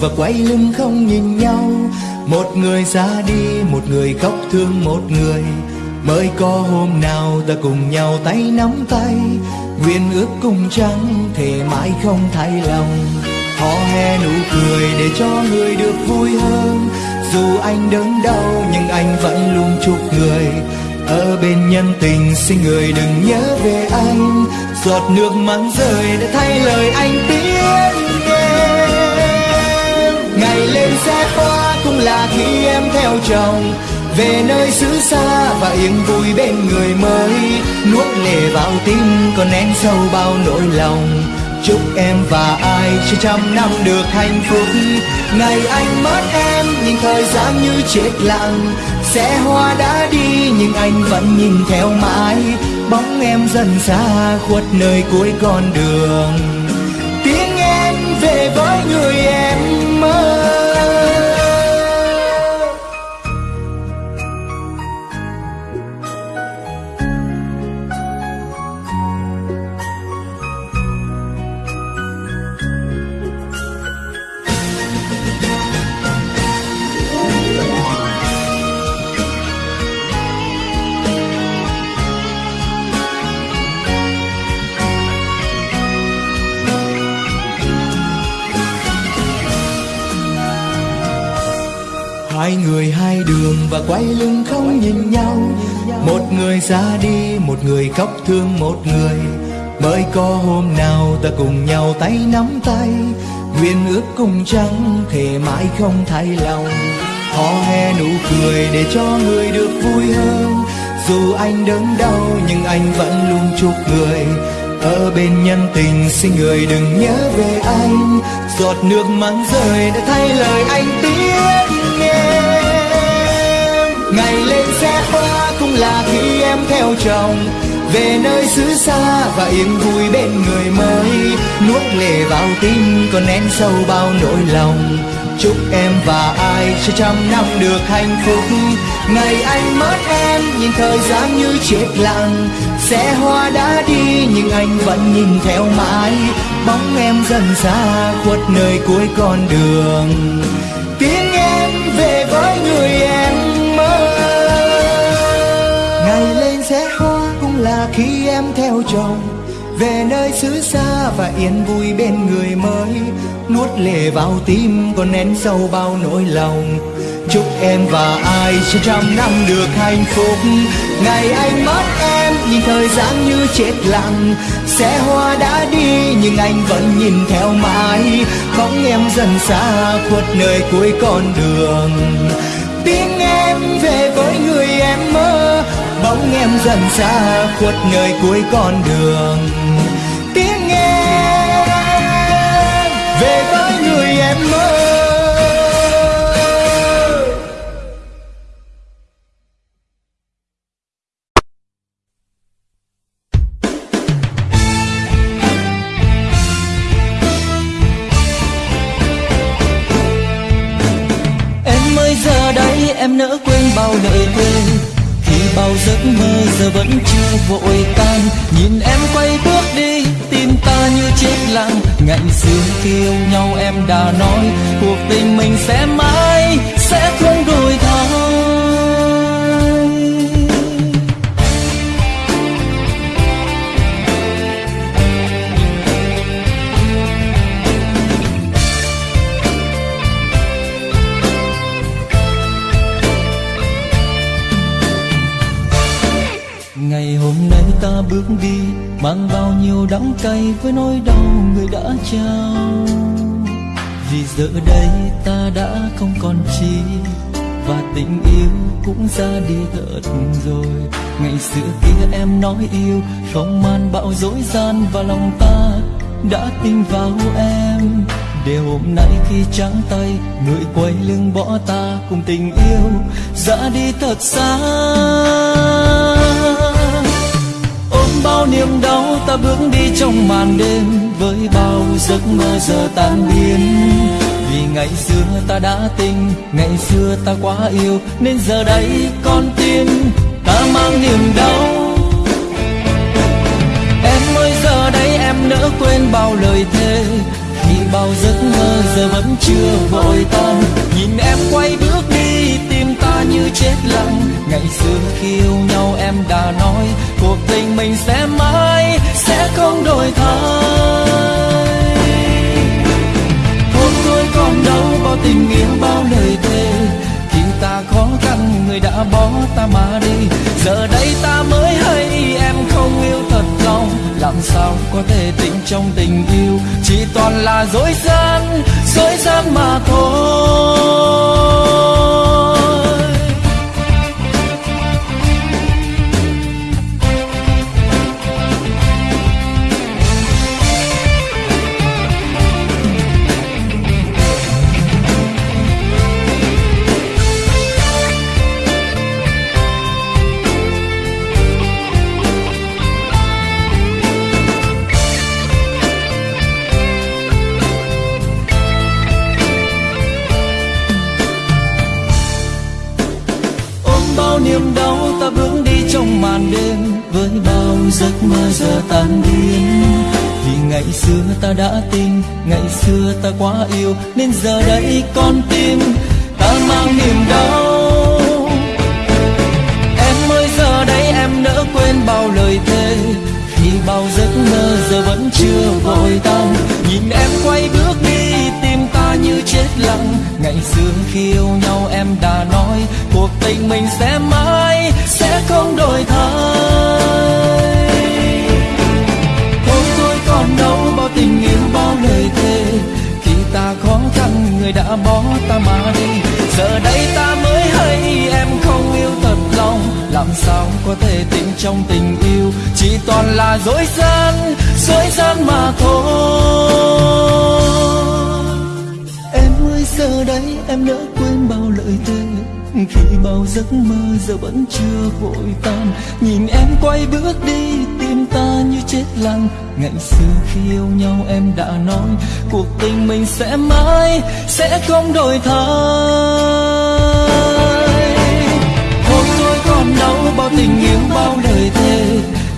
và quay lưng không nhìn nhau. Một người ra đi, một người khóc thương một người. Mới có hôm nào ta cùng nhau tay nắm tay. Nguyện ước cùng trắng thể mãi không thay lòng. Hò hè nụ cười để cho người được vui hơn. Dù anh đớn đau, nhưng anh vẫn luôn chúc người. Ở bên nhân tình, xin người đừng nhớ về anh. Giọt nước mắt rơi để thay lời anh tiếng ngày lên xe hoa cũng là khi em theo chồng. Về nơi xứ xa và yên vui bên người mới. Nuốt lệ vào tim còn nén sâu bao nỗi lòng. Chúc em và ai cho trăm năm được hạnh phúc. Ngày anh mất em nhưng thời gian như chết lặng. Sẽ hoa đã đi nhưng anh vẫn nhìn theo mãi. Bóng em dần xa khuất nơi cuối con đường. Tiếng em về với người em. Và quay lưng không nhìn nhau. Một người ra đi, một người khóc thương một người. Mới có hôm nào ta cùng nhau tay nắm tay. Nguyện ước cùng trắng thề mãi không thay lòng. Hò hè nụ cười để cho người được vui hơn. Dù anh đớn đau, nhưng anh vẫn luôn chúc người. Ở bên nhân tình, xin người đừng nhớ về anh. Giọt nước mắt rơi đã thay lời anh tiếng ngày lên xe hoa cũng là khi em theo chồng. Về nơi xứ xa và yên vui bên người mới. Nuốt lệ vào tim còn nén sâu bao nỗi lòng. Chúc em và ai sẽ trăm năm được hạnh phúc. Ngày anh mất em, nhìn thời gian như chết lặng xe hoa đã đi nhưng anh vẫn nhìn theo mãi. Bóng em dần xa khuất nơi cuối con đường. Khi em theo chồng, về nơi xứ xa và yên vui bên người mới. Nuốt lệ vào tim còn nén sâu bao nỗi lòng. Chúc em và ai sẽ trăm năm được hạnh phúc. Ngày anh mất em nhìn thời gian như chết lặng. Xe hoa đã đi nhưng anh vẫn nhìn theo mãi. Bóng em dần xa khuất nơi cuối con đường. Tiếng em về với người bóng em dần xa khuất nơi cuối con đường. Ra đi thật rồi. Ngày xưa kia em nói yêu, không man bạo dối gian và lòng ta đã tin vào em. Để hôm nay khi trắng tay, người quay lưng bỏ ta cùng tình yêu ra đi thật xa. Ôm bao niềm đau, ta bước đi trong màn đêm với bao giấc mơ giờ tan biến vì ngày xưa ta đã tình, ngày xưa ta quá yêu, nên giờ đây con tim ta mang niềm đau. Em ơi, giờ đây em nỡ quên bao lời thề khi bao giấc mơ giờ vẫn chưa vội tan. Nhìn em quay bước đi, tim ta như chết lặng. Ngày xưa khi yêu nhau em đã nói, cuộc tình mình sẽ mãi, sẽ không đổi thay đâu bao tình yêu bao lời thề. Khi ta khó khăn, người đã bỏ ta mà đi. Giờ đây ta mới hay, em không yêu thật lòng. Làm sao có thể tình trong tình yêu? Chỉ toàn là dối gian dối gian mà thôi. Giấc mơ giờ tan biến vì ngày xưa ta đã tin, ngày xưa ta quá yêu, nên giờ đây con tim ta mang niềm đau. Em ơi, giờ đây em nỡ quên bao lời thề. Khi bao giấc mơ giờ vẫn chưa vội tan, nhìn em quay bước đi, tim ta như chết lặng. Ngày xưa khi yêu nhau em đã nói, cuộc tình mình sẽ mãi, sẽ không đổi thay. Tình yêu bao lời thề. Khi ta khó khăn, người đã bỏ ta mà đi. Giờ đây ta mới hay, em không yêu thật lòng. Làm sao có thể tin trong tình yêu? Chỉ toàn là dối gian dối gian mà thôi. Em ơi, giờ đây em đã quên bao lời thề. Khi bao giấc mơ giờ vẫn chưa vội tan, nhìn em quay bước đi tim ta như chết lặng. Ngày xưa khi yêu nhau em đã nói, cuộc tình mình sẽ mãi, sẽ không đổi thay. Hôm tôi còn đâu bao tình yêu bao lời thề.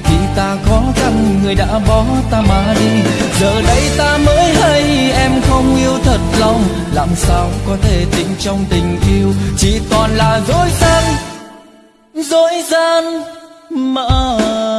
Khi ta khó khăn người đã bỏ ta mà đi. Giờ đây ta mới hay, em không yêu thật lòng. Làm sao có thể tình trong tình yêu? Chỉ toàn là dối gian dối gian mà.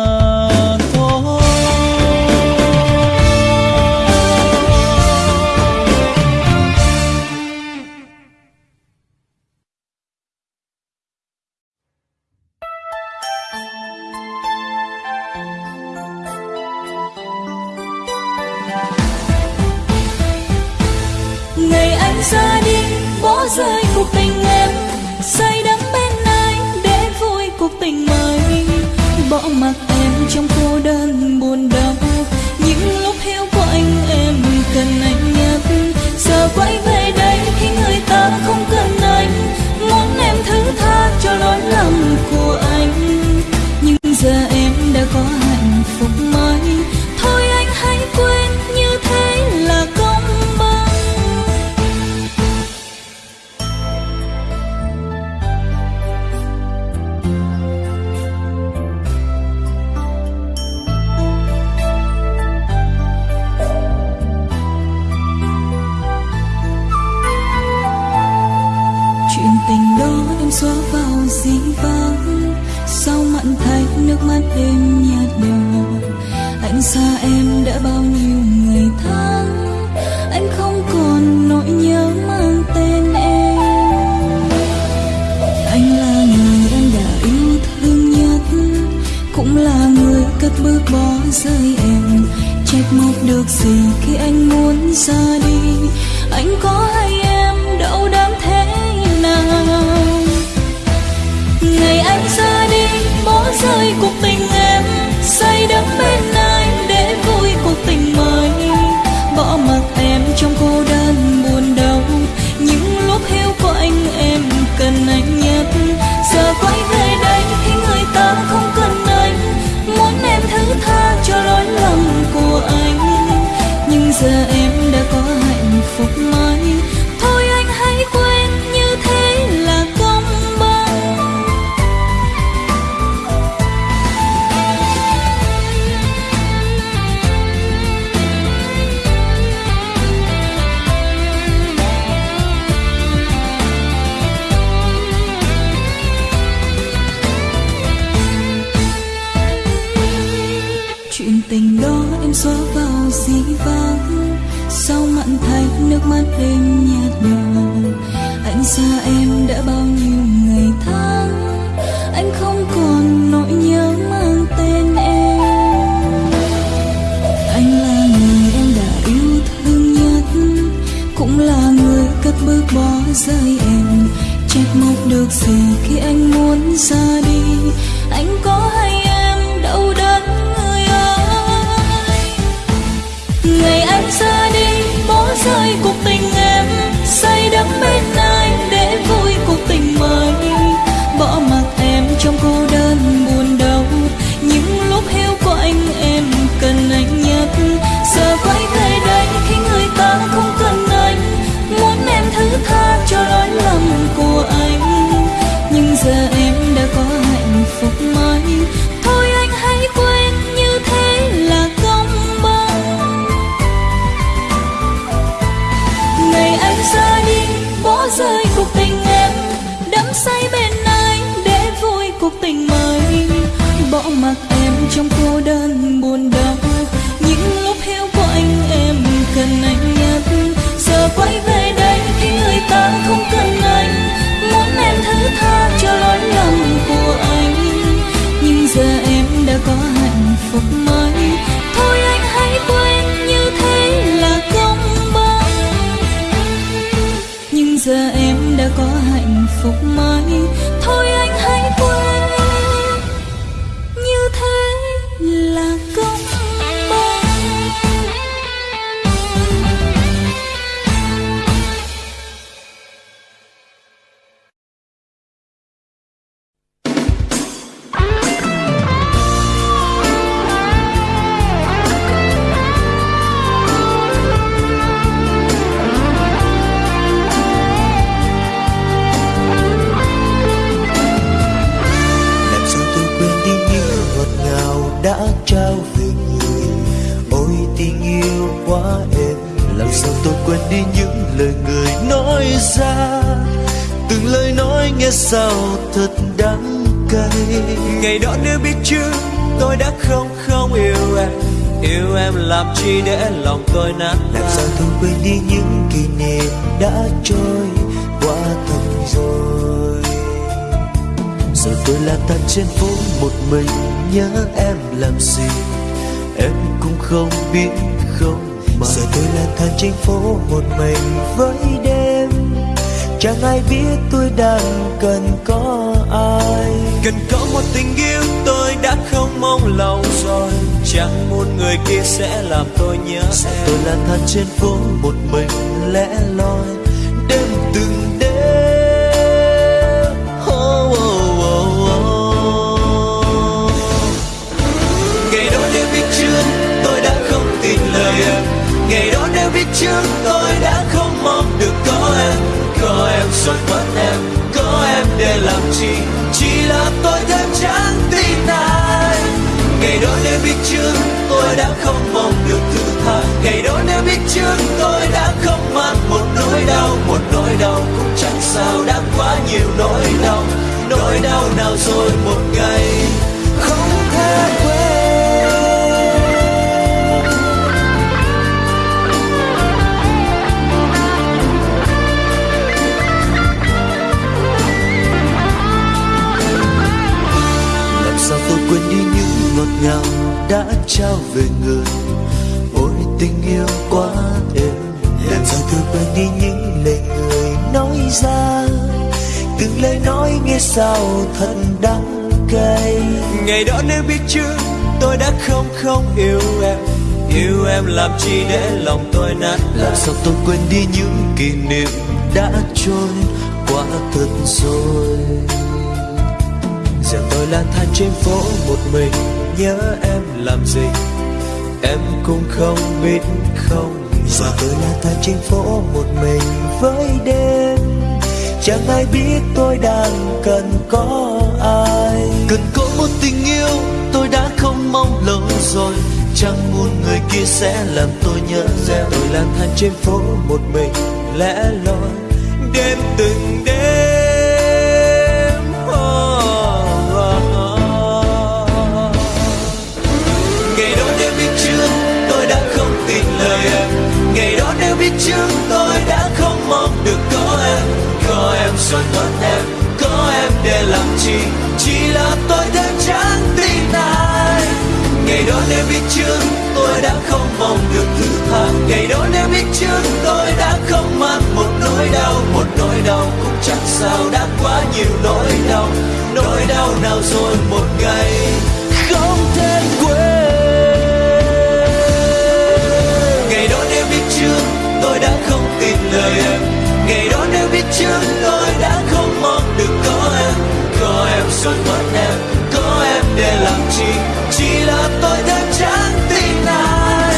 Trong cô trôi qua thật rồi. Giờ tôi lang thang trên phố một mình, nhớ em làm gì? Em cũng không biết không, mà giờ tôi lang thang trên phố một mình với đêm. Chẳng ai biết tôi đang cần có ai. Cần có một tình yêu tôi đã không mong lâu rồi. Chẳng muốn người kia sẽ làm tôi nhớ. Giờ em tôi lang thang trên phố một mình, lẻ loi từng đêm oh, oh, oh, oh. ngày đó nếu biết trước tôi đã không tin lời em. Ngày đó nếu biết trước tôi đã không mong được có em. Có em rồi mất em có em để làm chi. Chỉ là tôi thêm chán tin ai ngày đó nếu biết trước tôi đã không mong được thứ tha. Ngày đó nếu biết trước tôi đã không mang một nỗi đau, một nỗi đau cũng chẳng sao đã quá nhiều nỗi đau. Nỗi đau nào rồi một ngày không thể quên. Làm sao tôi quên đi những ngọt ngào đã trao về người? Ôi, tình yêu quá êm làm sao tôi quên đi những lời người nói ra? Từng lời nói nghe sao thật đắng cay? Ngày đó nếu biết chưa tôi đã không không yêu em. Yêu em làm chi để lòng tôi nát làm sao tôi quên đi những kỷ niệm đã trôi qua thật rồi? Giờ tôi lang thang trên phố một mình nhớ em làm gì? Em cũng không biết không giờ tôi lang thang trên phố một mình với đêm. Chẳng ai biết tôi đang cần có ai. Cần có một tình yêu tôi đã không mong lâu rồi. Chẳng muốn người kia sẽ làm tôi nhớ ra. Tôi lang thang trên phố một mình, lẻ loi. Đêm từng đêm. Biết trước tôi đã không nếu biết trước tôi đã không mong được có em. Có em rồi mất em, có em để làm chi. Chỉ là tôi thêm trắng tin ai. Ngày đó nếu biết trước tôi đã không mong được thứ tha. Ngày đó nếu biết trước tôi đã không mang một nỗi đau. Một nỗi đau cũng chẳng sao đã quá nhiều nỗi đau. Nỗi đau nào rồi một ngày không thể quên. Đã không tin lời em. Ngày đó nếu biết trước tôi đã không mong được có em. Có em rồi mất em có em để làm chi? Chỉ là tôi đã chẳng tin ai.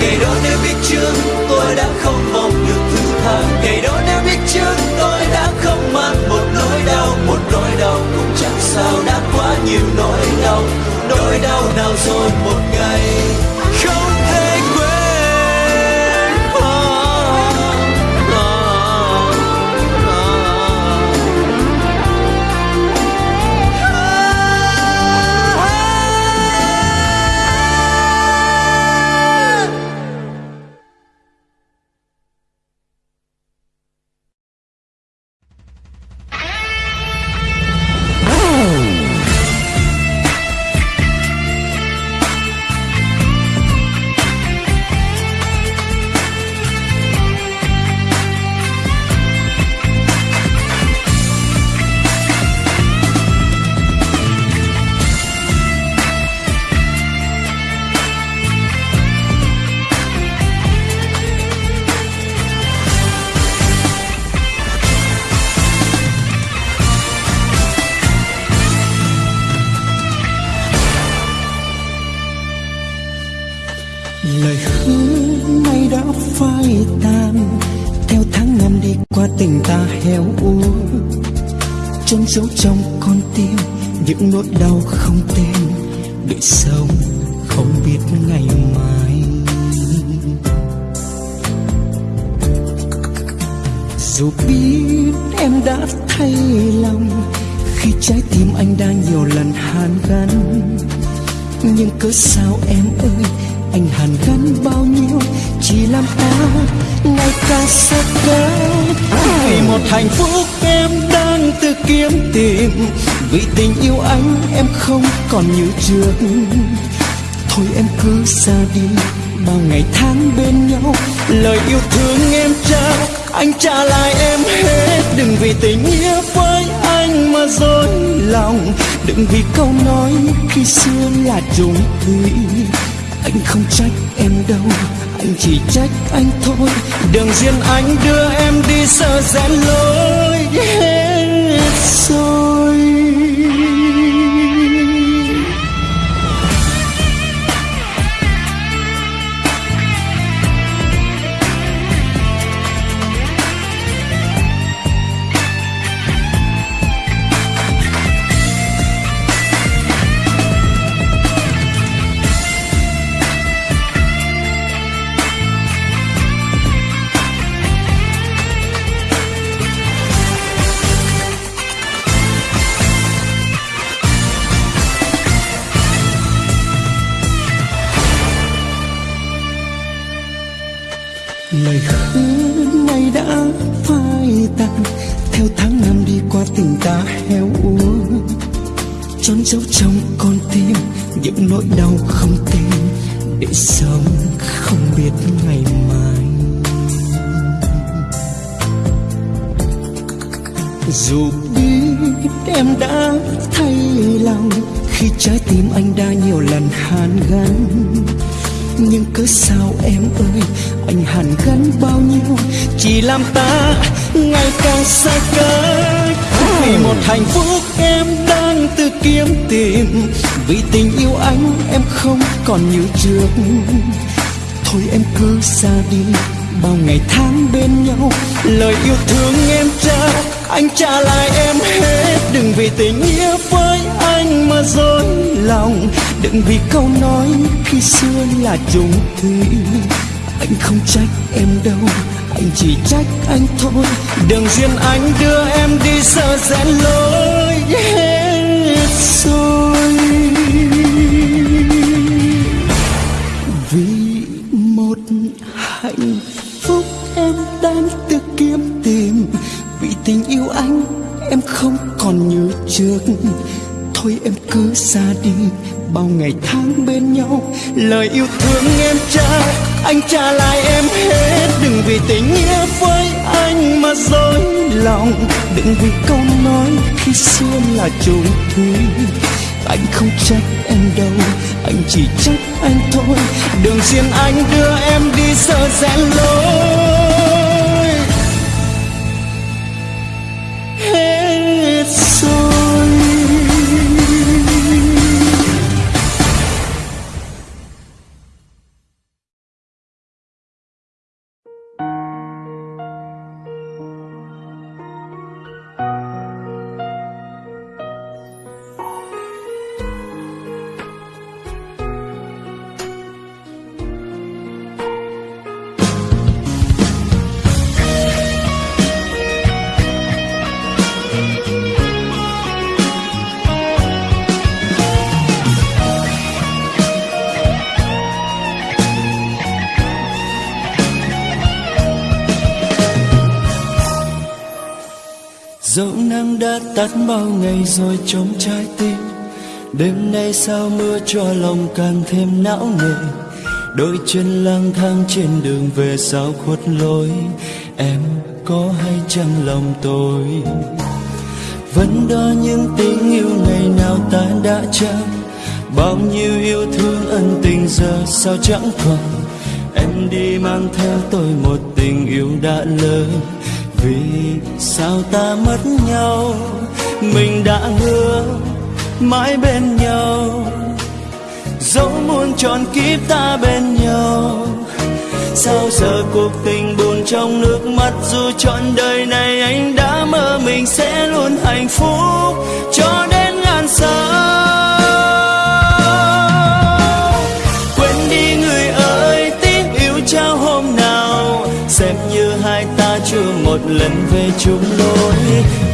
Ngày đó nếu biết trước tôi đã không mong được thứ tha. Ngày đó nếu biết trước tôi đã không mang một nỗi đau. Một nỗi đau cũng chẳng sao, đã quá nhiều nỗi đau. Nỗi đau nào rồi, một rất cao vì một hạnh phúc em đang tự kiếm tìm. Vì tình yêu anh em không còn như trước. Thôi em cứ xa đi, bao ngày tháng bên nhau. Lời yêu thương em trao, anh trả lại em hết. Đừng vì tình nghĩa với anh mà dối lòng. Đừng vì câu nói khi xưa là trùng thủy anh không trách em đâu, anh chỉ trách anh thôi. Đường riêng anh đưa em đi sợ rẽ lối hết rồi. Nỗi đau không tên để sống không biết ngày mai. Dù biết em đã thay lòng, khi trái tim anh đã nhiều lần hàn gắn. Nhưng cớ sao em ơi, anh hàn gắn bao nhiêu? Chỉ làm ta ngày càng xa cách vì một hạnh phúc em đã anh tự kiếm tìm. Vì tình yêu anh em không còn như trước. Thôi em cứ xa đi, bao ngày tháng bên nhau. Lời yêu thương em trao anh trả lại em hết. Đừng vì tình nghĩa với anh mà dối lòng. Đừng vì câu nói khi xưa là trùng thủy anh không trách em đâu, anh chỉ trách anh thôi. Đường duyên anh đưa em đi sợ rẽ lối rồi vì một hạnh phúc em đang tự kiếm tìm. Vì tình yêu anh em không còn như trước. Thôi em cứ xa đi, bao ngày tháng bên nhau. Lời yêu thương em trao anh trả lại em hết, đừng vì tình nghĩa với anh mà dối lòng. Đừng vì câu nói khi xưa là trùng thủy. Anh không trách em đâu, anh chỉ trách anh thôi. Đường riêng anh đưa em đi sợ rẽ lối. Đã tắt bao ngày rồi trong trái tim. Đêm nay sao mưa cho lòng càng thêm não nề? Đôi chân lang thang trên đường về sao khuất lối? Em có hay chăng lòng tôi? Vẫn đó những tình yêu ngày nào ta đã trao? Bao nhiêu yêu thương ân tình giờ sao chẳng còn? Em đi mang theo tôi một tình yêu đã lỡ vì sao ta mất nhau? Mình đã hứa mãi bên nhau. Dẫu muôn tròn kiếp ta bên nhau. Sao giờ cuộc tình buồn trong nước mắt dù trọn đời này anh đã mơ mình sẽ luôn hạnh phúc cho đến ngàn sao chưa một lần về chung lối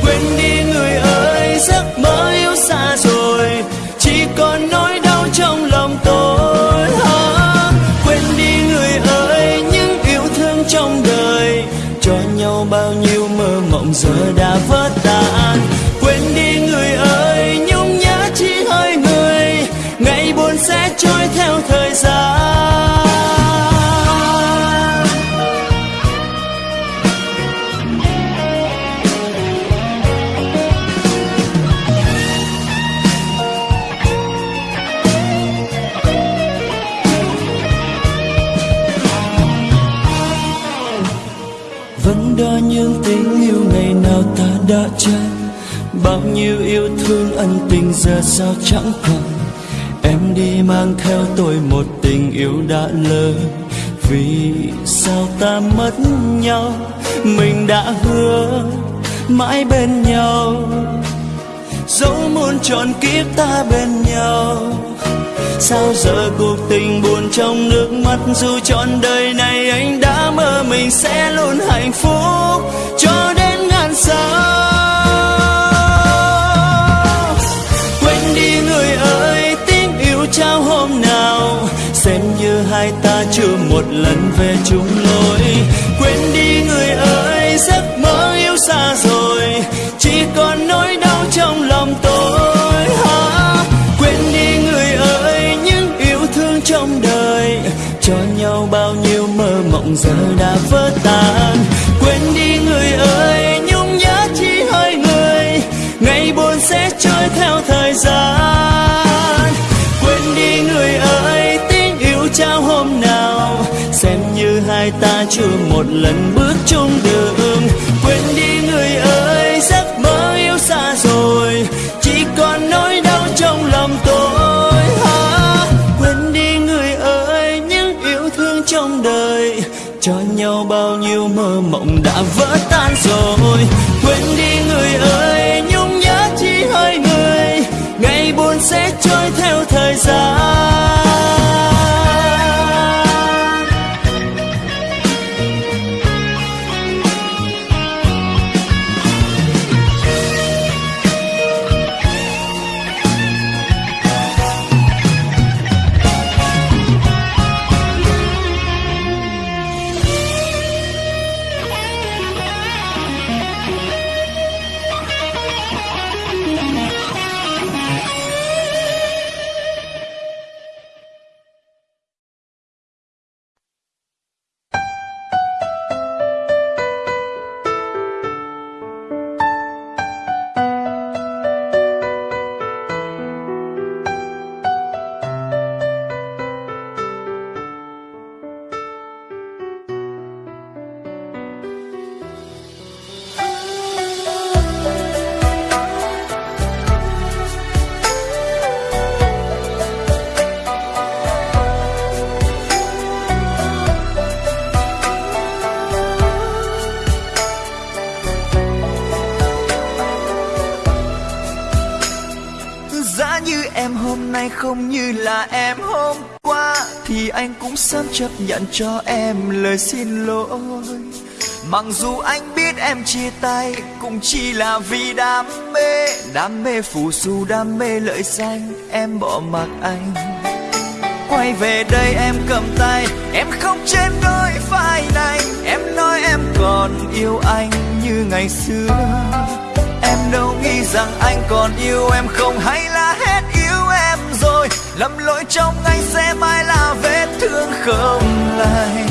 quên đi người ơi giấc mơ yêu xa rồi. Chỉ còn nỗi đau trong lòng tôi. À, quên đi người ơi những yêu thương trong đời. Cho nhau bao nhiêu mơ mộng giờ đã vỡ giờ sao chẳng còn? Em đi mang theo tôi một tình yêu đã lỡ. Vì sao ta mất nhau? Mình đã hứa mãi bên nhau. Dẫu muôn trọn kiếp ta bên nhau. Sao giờ cuộc tình buồn trong nước mắt? Dù trọn đời này anh đã mơ mình sẽ luôn hạnh phúc cho đến ngàn sao như hai ta chưa một lần về chung lối. Quên đi người ơi, giấc mơ yêu xa rồi. Chỉ còn nỗi đau trong lòng tôi. Ha. quên đi người ơi, những yêu thương trong đời. Cho nhau bao nhiêu mơ mộng giờ đã vỡ tan. Quên đi người ơi, nhung nhớ chỉ hơi người. Ngày buồn sẽ trôi theo thời gian. Chưa một lần bước chung đường. Quên đi người ơi, giấc mơ yêu xa rồi. Chỉ còn nỗi đau trong lòng tôi. Ha, quên đi người ơi, những yêu thương trong đời. Cho nhau bao nhiêu mơ mộng đã vỡ Em hôm nay không như là em hôm qua. Thì anh cũng sớm chấp nhận cho em lời xin lỗi. Mặc dù anh biết em chia tay, cũng chỉ là vì đam mê. Đam mê phù du, đam mê lợi danh, em bỏ mặc anh. Quay về đây em cầm tay, em không trên đôi vai này. Em nói em còn yêu anh như ngày xưa. Em đâu nghĩ rằng anh còn yêu em không? Hay là hết rồi, lầm lỗi trong anh sẽ mãi là vết thương không lành.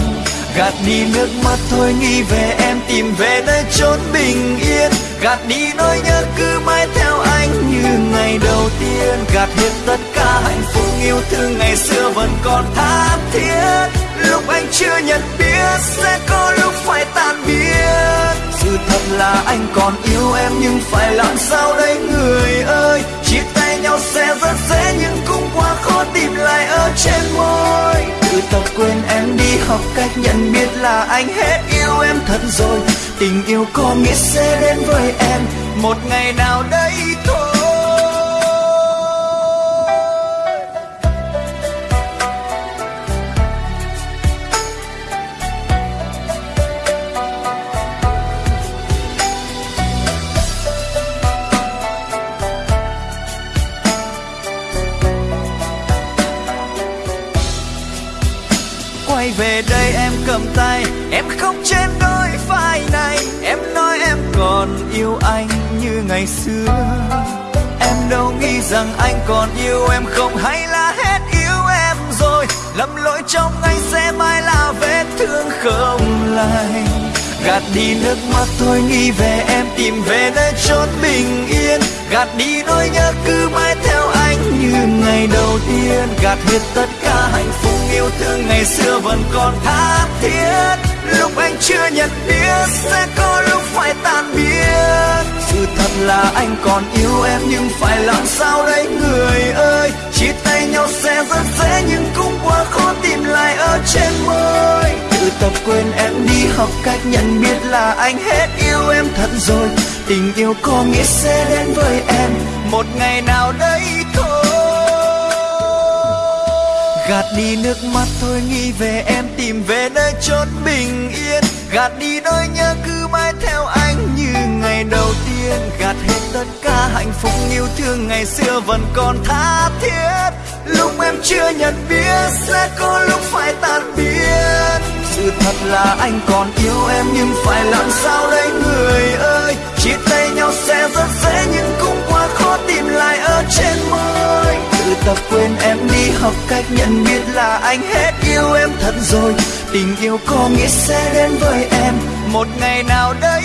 Gạt đi nước mắt thôi, nghĩ về em, tìm về nơi chốn bình yên. Gạt đi nỗi nhớ cứ mãi theo anh như ngày đầu tiên. Gạt hết tất cả hạnh phúc, yêu thương ngày xưa vẫn còn tha thiết. Lúc anh chưa nhận biết sẽ có lúc phải tan biến. Sự thật là anh còn yêu em, nhưng phải làm sao đây, người ơi? Chia tay nhau sẽ rất dễ nhưng cũng quá khó tìm lại ở trên môi. Tự tập quên em đi, học cách nhận biết là anh hết yêu em thật rồi. Tình yêu có nghĩa sẽ đến với em. Một ngày nào đây về đây em cầm tay. Em không trên đôi vai này. Em nói em còn yêu anh như ngày xưa. Em đâu nghĩ rằng anh còn yêu em không? Hay là hết yêu em rồi? Lầm lỗi trong anh sẽ mãi là vết thương không lành gạt đi nước mắt thôi, nghĩ về em, tìm về nơi chốn bình yên. Gạt đi nỗi nhớ cứ mãi theo anh như ngày đầu tiên. Gạt hết tất cả hạnh phúc yêu thương ngày xưa vẫn còn tha thiết. Lúc anh chưa nhận biết sẽ có lúc phải tan biến. Sự thật là anh còn yêu em nhưng phải làm sao đây, người ơi? Chia tay nhau sẽ rất dễ nhưng cũng quá khó tìm lại ở trên môi. Tự tập quên em đi, học cách nhận biết là anh hết yêu em thật rồi. Tình yêu có nghĩa sẽ đến với em. Một ngày nào đấy. Gạt đi nước mắt thôi, nghĩ về em, tìm về nơi chốn bình yên. Gạt đi nỗi nhớ cứ mãi theo anh như ngày đầu tiên. Gạt hết tất cả hạnh phúc, yêu thương ngày xưa vẫn còn tha thiết. Lúc em chưa nhận biết sẽ có lúc phải tan biến. Sự thật là anh còn yêu em, nhưng phải làm sao đây, người ơi? Chia tay nhau sẽ rất dễ, nhưng cũng quá khó tìm lại ở trên môi tập quên em đi, học cách nhận biết là anh hết yêu em thật rồi. Tình yêu có nghĩa sẽ đến với em. Một ngày nào đây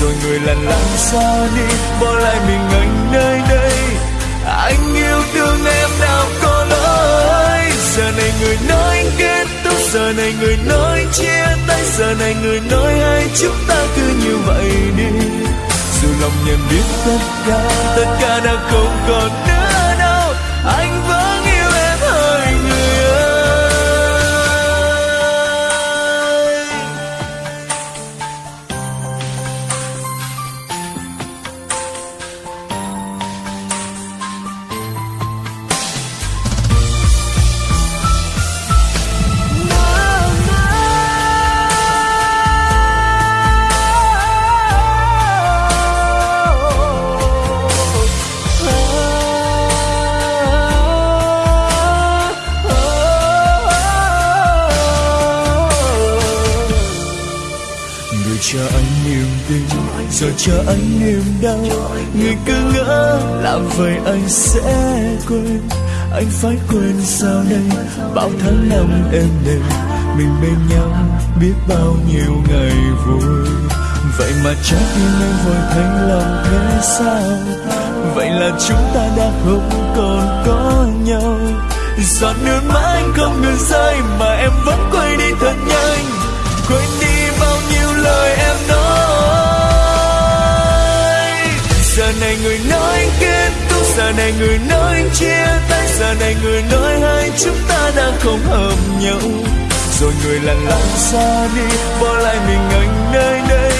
rồi người lần lặng xa đi, bỏ lại mình anh nơi đây. Anh yêu thương em nào có lỗi. Giờ này người nói kết thúc, giờ này người nói chia tay, giờ này người nói hai chúng ta cứ như vậy đi. Dù lòng nhận biết tất cả tất cả đã không còn nữa. Rồi cho anh niềm đau người cứ ngỡ làm vậy anh sẽ quên. Anh phải quên sao đây? Bao tháng năm em đêm mình bên nhau biết bao nhiêu ngày vui. Vậy mà trái tim em vội thành lòng thế sao? Vậy là chúng ta đã không còn có nhau. Giọt nước mắt anh không ngừng rơi mà em vẫn quay đi thật nhanh. Quên đi bao nhiêu lời em nói. Giờ này người nói kết thúc. Giờ này người nói chia tay. Giờ này người nói hai chúng ta đã không hợp nhau. Rồi người lặng lặng xa đi, bỏ lại mình anh nơi đây.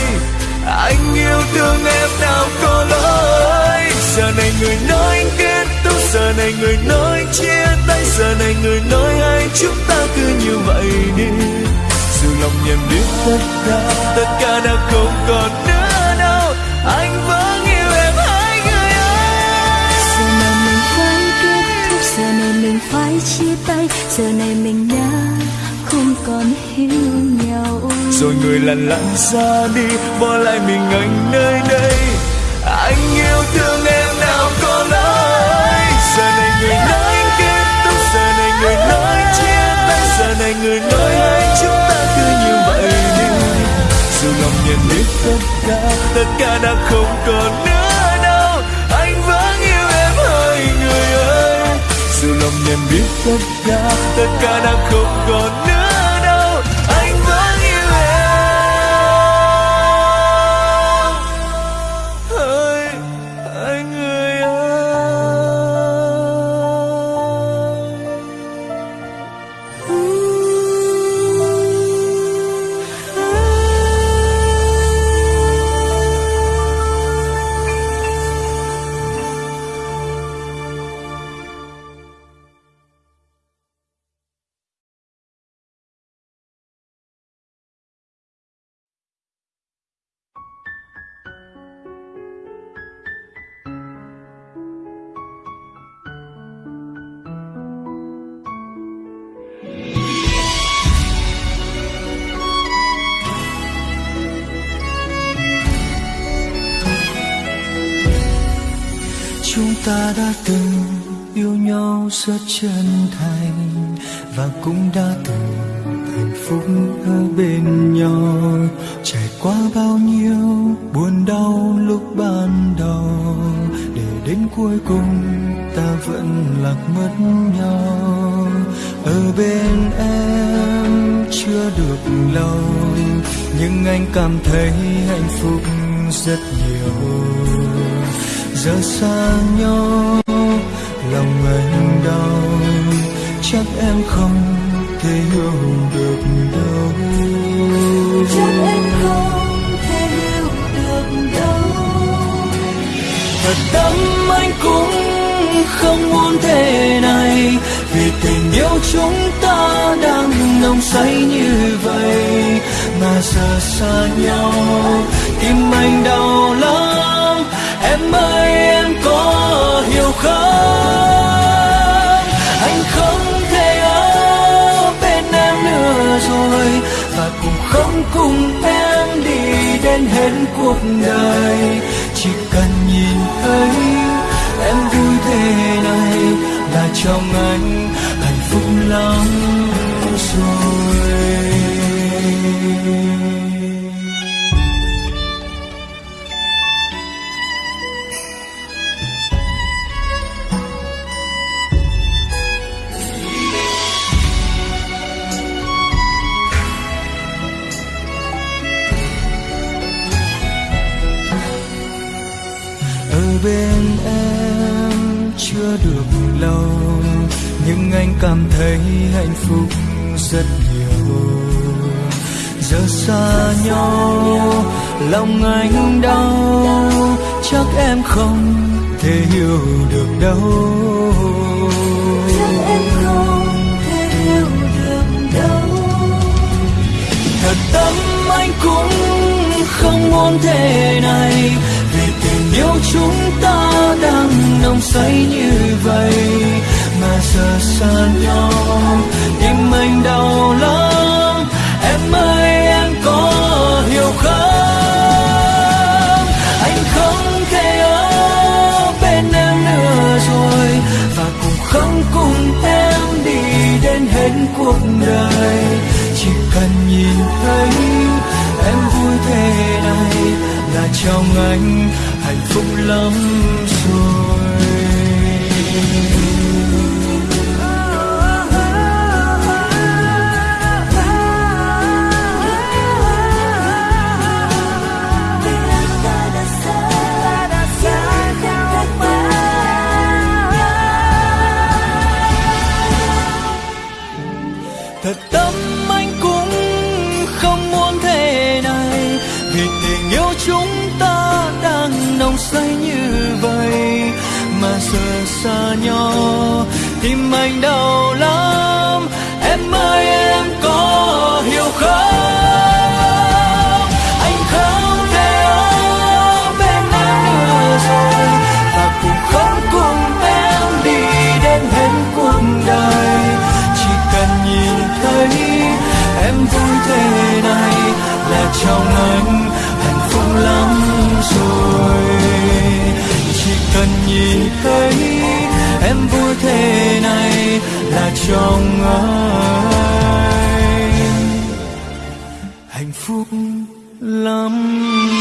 Anh yêu thương em nào có lỗi. Giờ này người nói kết thúc. Giờ này người nói chia tay. Giờ này người nói hai chúng ta cứ như vậy đi. Dù lòng nhầm biết tất cả tất cả đã không còn nữa đâu. Anh vẫn chia tay, giờ này mình đã không còn hiểu nhau. Rồi người lặng lặng ra đi, bỏ lại mình anh nơi đây. Anh yêu thương em nào có lỗi giờ này người nói kết thúc, giờ này người nói chia tay. Giờ này người nói hai chúng ta cứ như vậy đi. Dù lòng nhận biết tất cả tất cả đã không còn nữa. Em biết tất cả tất cả đã không còn nữa. Chân thành và cũng đã từng hạnh phúc ở bên nhau. Trải qua bao nhiêu buồn đau lúc ban đầu, để đến cuối cùng ta vẫn lạc mất nhau. Ở bên em chưa được lâu, nhưng anh cảm thấy hạnh phúc rất nhiều. Giờ xa nhau, lòng anh đau em không thể hiểu được đâu. Chắc em không thể hiểu được đâu. Thật tâm anh cũng không muốn thế này. Vì tình yêu chúng ta đang nồng say như vậy mà giờ xa nhau. Tim anh đau lắm em ơi em có hiểu không nữa và cũng không cùng em đi đến hết cuộc đời. Chỉ cần nhìn thấy em vui thế này là trong anh hạnh phúc lắm rồi. Chưa được lâu nhưng anh cảm thấy hạnh phúc rất nhiều. Giờ xa nhau lòng anh đau chắc em không thể hiểu được đâu. Chắc em không thể hiểu được đâu. Thật tâm anh cũng không muốn thế này vì tình yêu chúng ta đang không say như vậy mà giờ xa nhau. Tim anh đau lắm, em ơi, em có hiểu không? Anh không thể ở bên em nữa rồi và cũng không cùng em đi đến hết cuộc đời. Chỉ cần nhìn thấy em vui thế này là trong anh hạnh phúc lắm rồi. Xa nhau. Tim anh đau lắm, em ơi, em có hiểu không? Anh không thể ở bên em nữa rồi, và cũng không cùng em đi đến hết cuộc đời. Chỉ cần nhìn thấy em vui thế này là trong anh hạnh phúc lắm rồi. Chỉ cần nhìn thấy trong anh hạnh phúc lắm.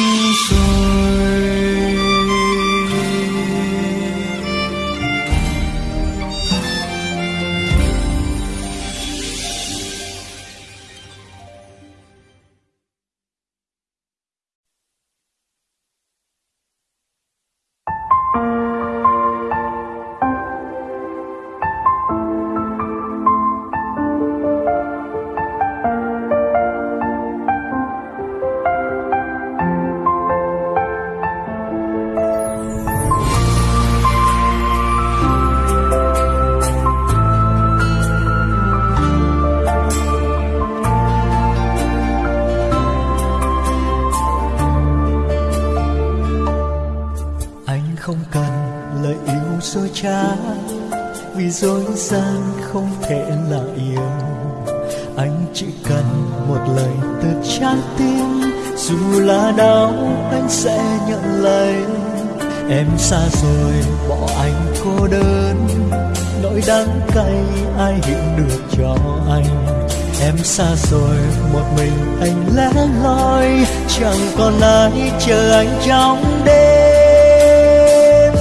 Chẳng còn ai chờ anh trong đêm.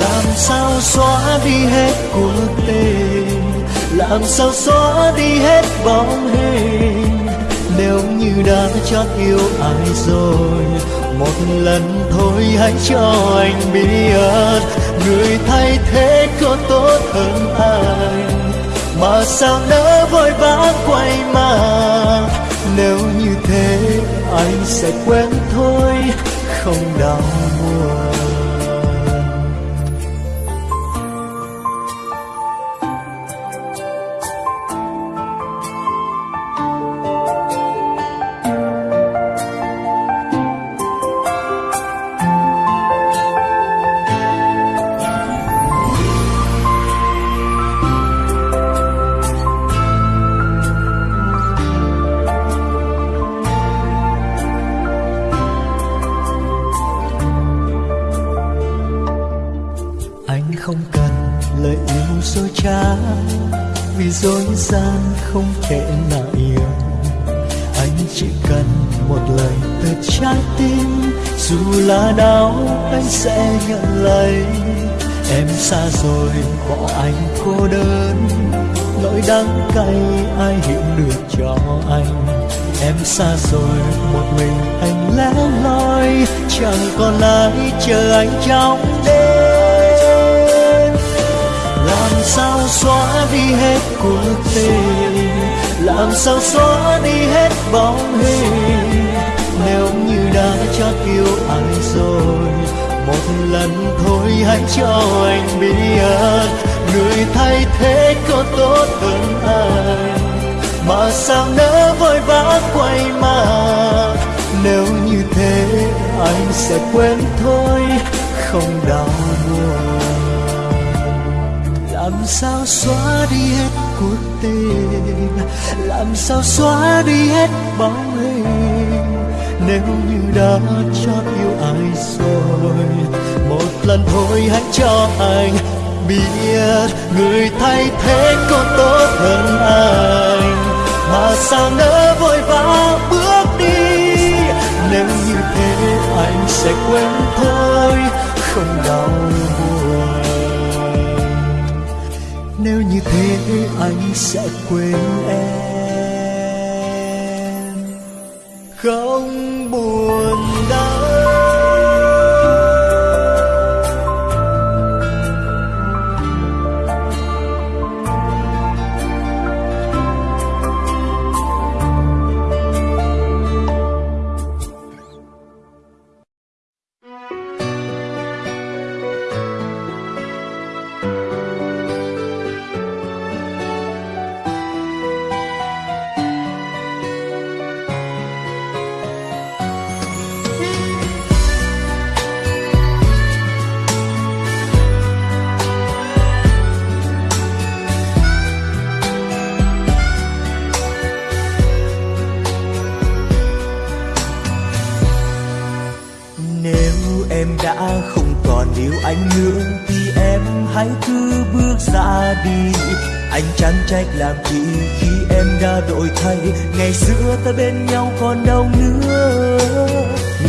Làm sao xóa đi hết cuộc tình làm sao xóa đi hết bóng hình? Nếu như đã chót yêu ai rồi, một lần thôi hãy cho anh biết. Người thay thế có tốt hơn anh mà sao nỡ vội vã quay mà anh sẽ quen thôi không đau buồn. Xa rồi bỏ anh cô đơn. Nỗi đắng cay, ai hiểu được cho anh. Em xa rồi, một mình anh lẻ loi. Chẳng còn ai chờ anh trong đêm. Làm sao xóa đi hết cuộc tình? Làm sao xóa đi hết bóng hình? Nếu như đã chót yêu ai rồi một lần thôi, hãy cho anh biết người thay thế có tốt hơn anh mà sao nỡ vội vã quay mà nếu như thế, anh sẽ quên thôi, không đau buồn. Làm sao xóa đi hết cuộc tình? Làm sao xóa đi hết bóng hình? Nếu như đã cho yêu ai rồi? Một lần thôi hãy cho anh biết người thay thế có tốt hơn anh. Mà sao nỡ vội vã bước đi? Nếu như thế, anh sẽ quên thôi, không đau buồn. Nếu như thế, anh sẽ quên em. Không buồn. Anh chẳng trách làm gì khi em đã đổi thay? Ngày xưa ta bên nhau còn đâu nữa.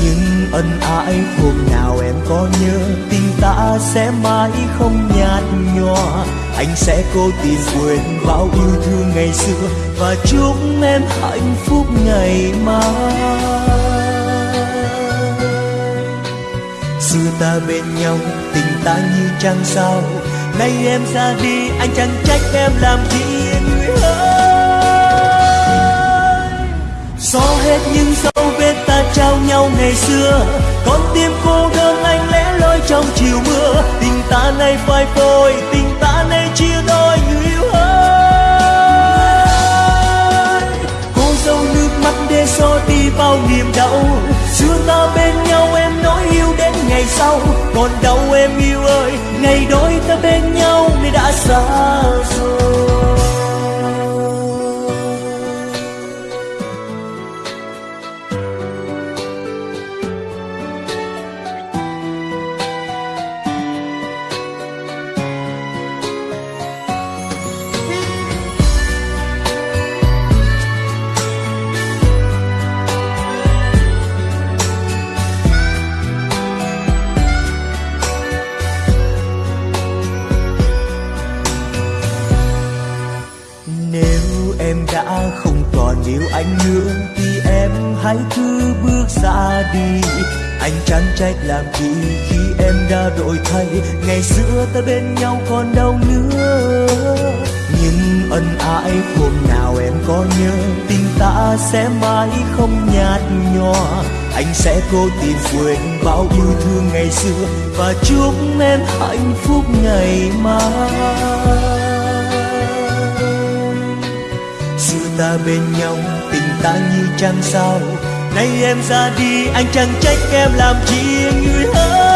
Nhưng ân ái hôm nào em có nhớ? Tình ta sẽ mãi không nhạt nhòa. Anh sẽ cố tìm quên bao yêu thương ngày xưa. Và chúc em hạnh phúc ngày mai. Xưa ta bên nhau, tình ta như trăng sao nay em ra đi, anh chẳng trách em làm chi người ơi xóa hết những dấu vết ta trao nhau ngày xưa. Con tim cô đơn anh lẽ loi trong chiều mưa. Tình ta nay phai phôi, tình ta nay chia đôi người yêu ơi. Cô dâu nước mắt để xóa đi bao niềm đau. Xưa ta bên nhau em ngày sau. Còn đâu em yêu ơi, ngày đôi ta bên nhau nay đã xa rồi. Trách làm gì khi em đã đổi thay? Ngày xưa ta bên nhau còn đâu nữa. Nhưng ân ái hôm nào em có nhớ? Tình ta sẽ mãi không nhạt nhòa. Anh sẽ cố tìm quên bao yêu thương ngày xưa. Và chúc em hạnh phúc ngày mai. Xưa ta bên nhau, tình ta như trăng sao? Nay em ra đi, anh chẳng trách em làm chi người ơi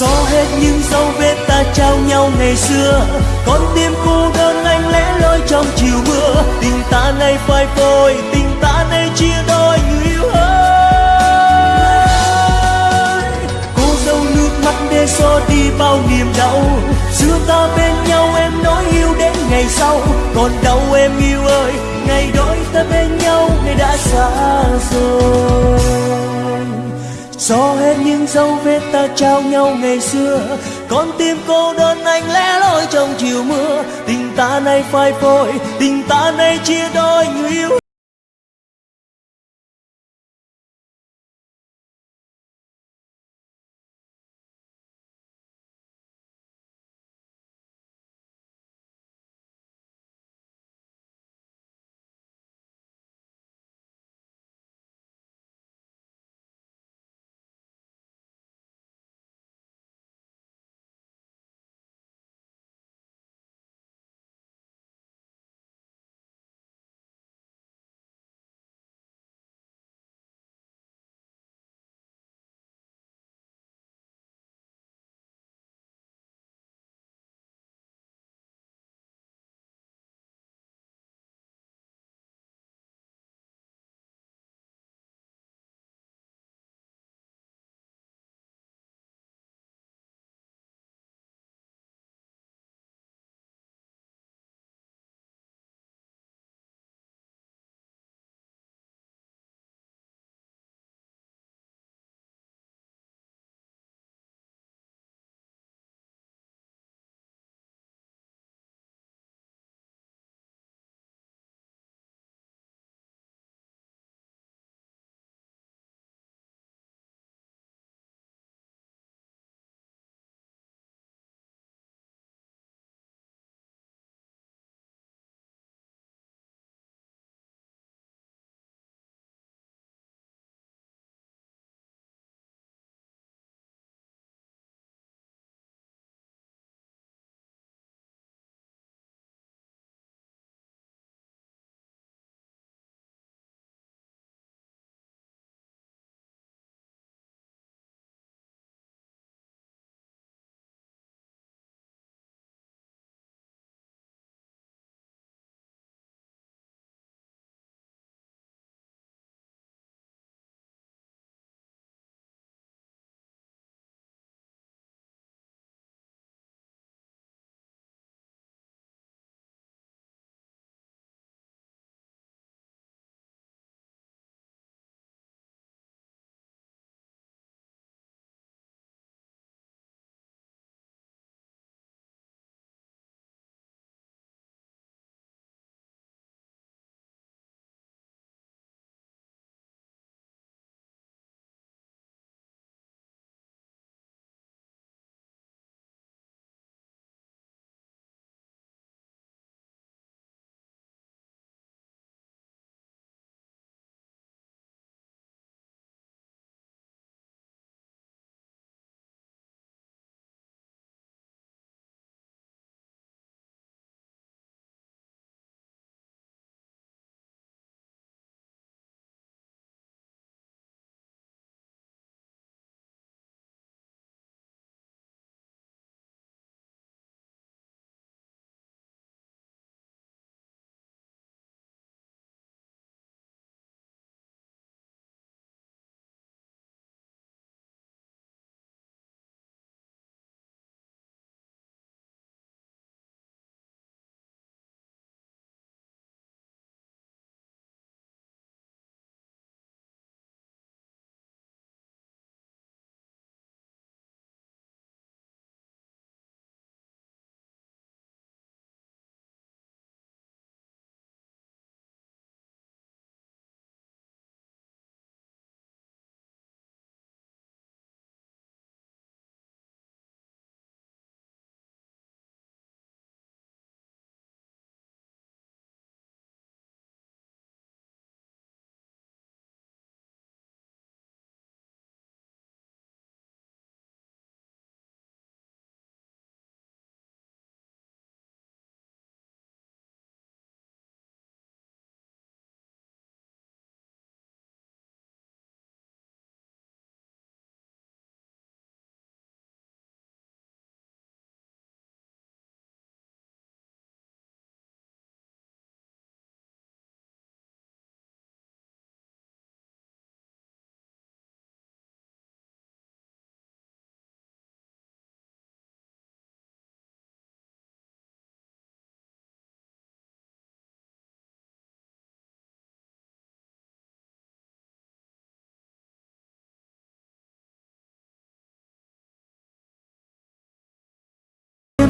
xóa hết những dấu vết ta trao nhau ngày xưa. Con tim cô đơn anh lẽ loi trong chiều mưa. Tình ta nay phai phôi, tình ta nay chia đôi người yêu ơi. Cô dâu nước mắt để xóa đi bao niềm đau. Xưa ta bên nhau em nói yêu đến ngày sau. Còn đâu em yêu ơi ngày đôi ta bên nhau, ngày đã xa rồi. Xóa hết những dấu vết ta trao nhau ngày xưa, con tim cô đơn anh lẽ loi trong chiều mưa. Tình ta nay phai phôi, tình ta nay chia đôi người yêu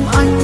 em anh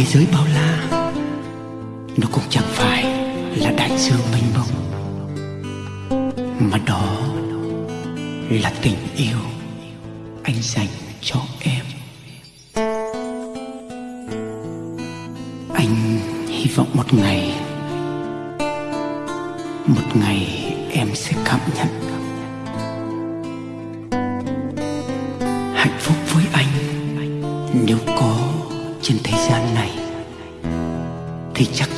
thế giới bao la, nó cũng chẳng phải là đại dương mênh mông, mà đó là tình yêu anh dành cho em. Anh hy vọng một ngày một ngày em sẽ cảm nhận que ya